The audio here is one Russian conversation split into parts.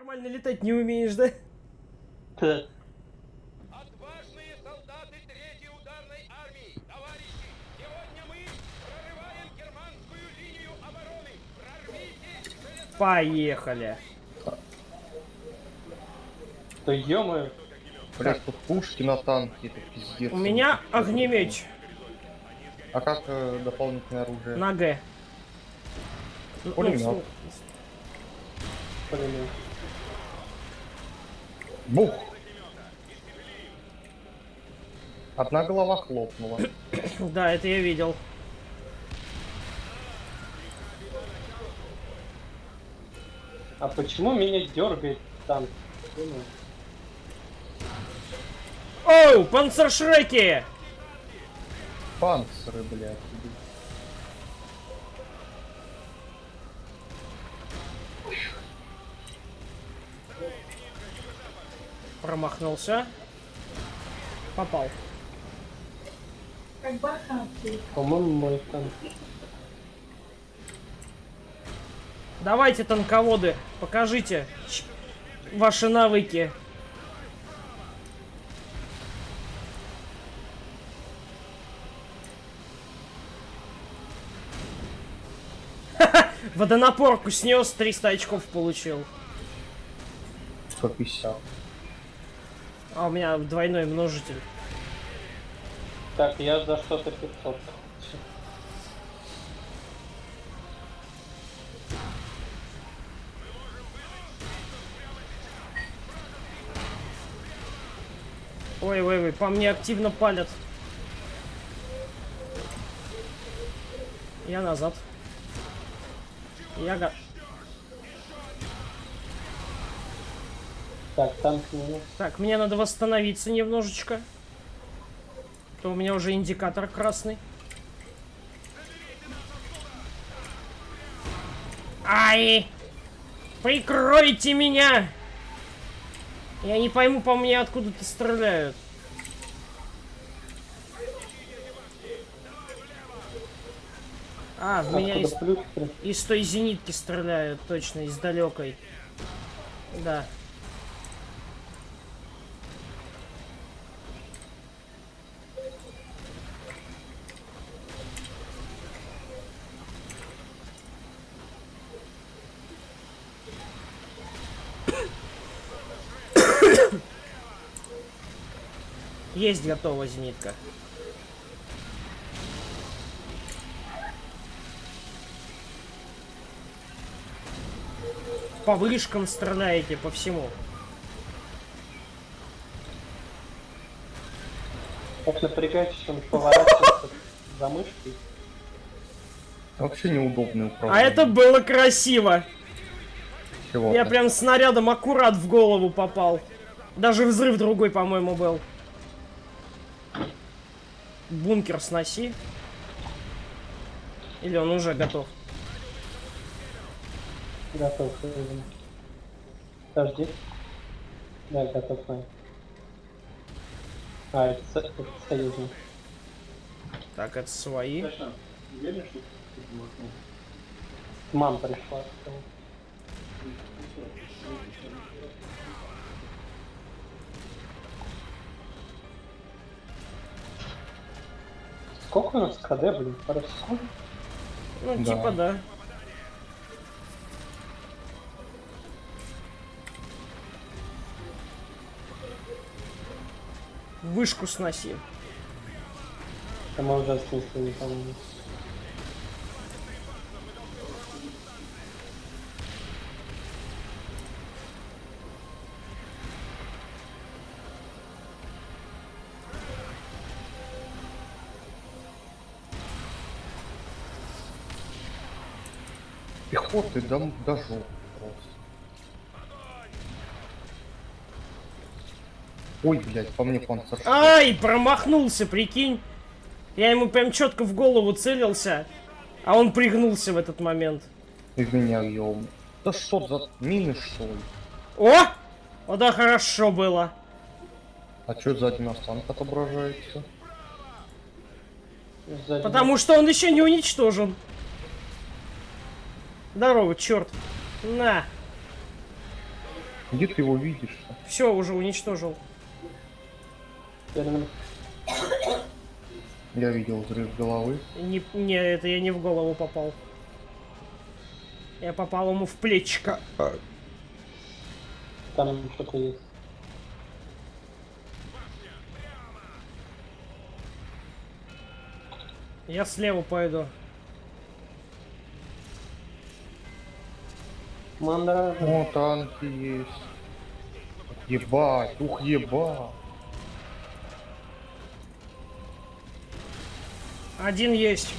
Нормально летать не умеешь, да? Отважные солдаты третьей ударной армии, товарищи, сегодня мы прорываем германскую линию обороны. Прорвитесь! железно- Поехали. Да ё Блять, тут пушки на танке, это пиздец. У меня огнемеч А как э, дополнительное оружие? на Г. Ну, Пулемет. Бух! Одна голова хлопнула. Да, это я видел. А почему меня дергает танк? Думаю. Оу, панцершреки! Панциры, блядь. Промахнулся. Попал. По-моему, мой танк. Давайте, танководы, покажите ваши навыки. Водонапорку снес, 300 очков получил. 150. А у меня двойной множитель. Так, я за что-то 500. Ой, ой, ой, по мне активно палят. Я назад. Я го... Так, танк минус. Так, мне надо восстановиться немножечко. То у меня уже индикатор красный. Ай! Прикройте меня! Я не пойму, по мне откуда-то стреляют. А, в меня из, плюс из той зенитки стреляют, точно, из далекой. Да. Есть готова зенитка. По вышкам стреляете, по всему. Так напрягает, что он поворачивается за мышкой. Вообще неудобный А управление. это было красиво. Чего? Я прям снарядом аккурат в голову попал. Даже взрыв другой, по-моему, был. Бункер сноси. Или он уже готов? Готов. видимо. Подожди. Да, готов. да. А, это, со- это союзник. Так, это свои. Мам пришла. Сколько у нас КД, блин? Пару секунд? Ну, Да. типа да. Вышку сноси. Это мы уже снесли, по-моему. Пехоты до, до жопы. Ой, блядь, по мне панцир. Ай, промахнулся, прикинь. Я ему прям четко в голову целился, а он пригнулся в этот момент. И меня ёб. Да что за мины что ли? О! О, да, хорошо было. А чё сзади нас танк отображается? Сзади Потому что он еще не уничтожен. Здорово, черт. На. Где ты его видишь-то? Все, уже уничтожил. Я видел взрыв головы. Не, не, это я не в голову попал. Я попал ему в плечико. Там что-то есть. Я слева пойду. Мандра. О, танки есть. Ебать, ух ебать. Один есть.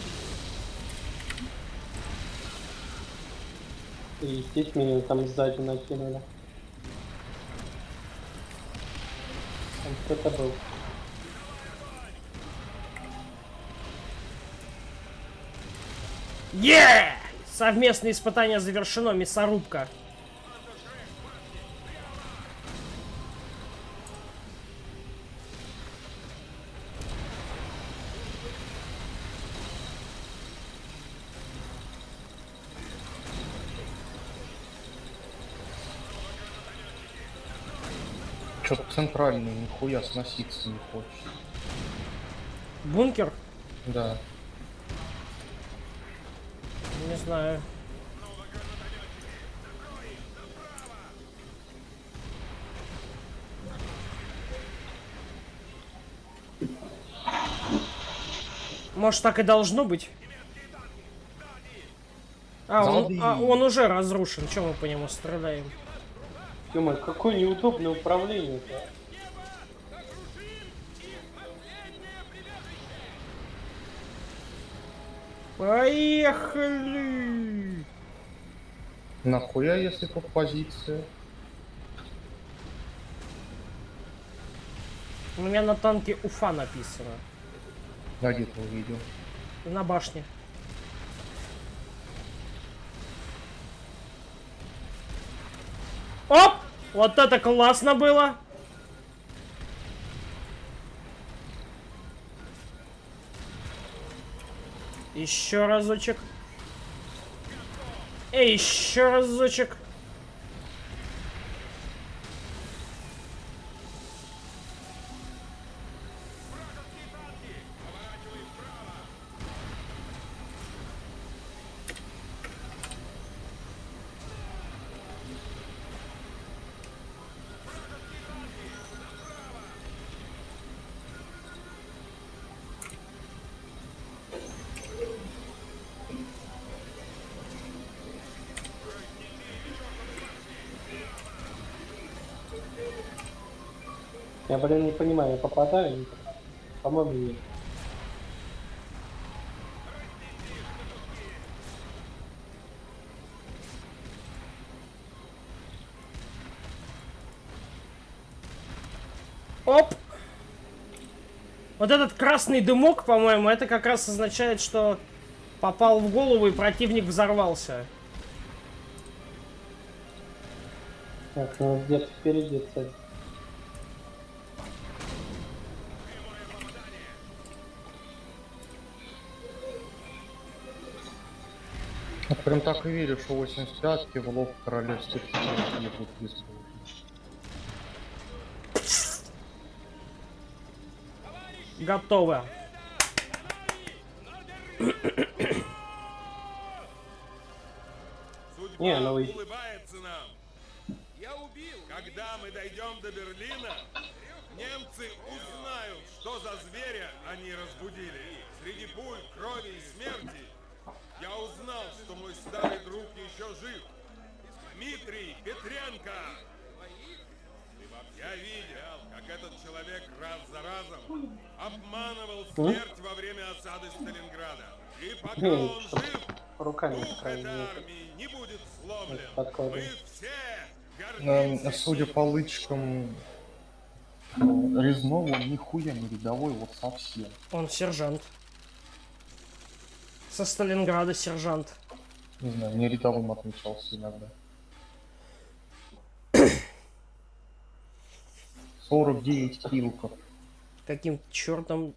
И здесь меня там сзади накинули. Там кто-то был. Е! Совместное испытание завершено, мясорубка. Что-то центральный нихуя сноситься не хочет. Бункер? Да. Не знаю. Может, так и должно быть? А, он, а, он уже разрушен. Чем мы по нему страдаем? ё какое неудобное управление-то. Поехали! Нахуя, если тут позиция? У меня на танке Уфа написано. Я где-то увидел. На башне. Оп! Вот это классно было! Еще разочек. Эй, еще разочек. Я, блин, не понимаю, я попадаю? Не? По-моему, нет. Оп! Вот этот красный дымок, по-моему, это как раз означает, что попал в голову и противник взорвался. Так, ну где-то впереди цель. Я прям так и верю, что 85-ки в лоб королевских не использовать. Готово. Судьба Не, ну и- улыбается нам. Я убил. Когда мы дойдем до Берлина, немцы узнают, что за зверя они разбудили. Среди пуль, крови и смерти я узнал, что мой старый друг еще жив. Дмитрий Петренко. Я видел, как этот человек раз за разом обманывал смерть во время осады Сталинграда. И пока он жив, Руками Дух этой армии не будет сломлен. Мы все гордимся судя по лычкам э, резного, нихуя не рядовой, вот совсем. Он сержант. Со Сталинграда сержант. Не знаю, мне рядовым отмечался иногда. 49 килков. Каким чертом...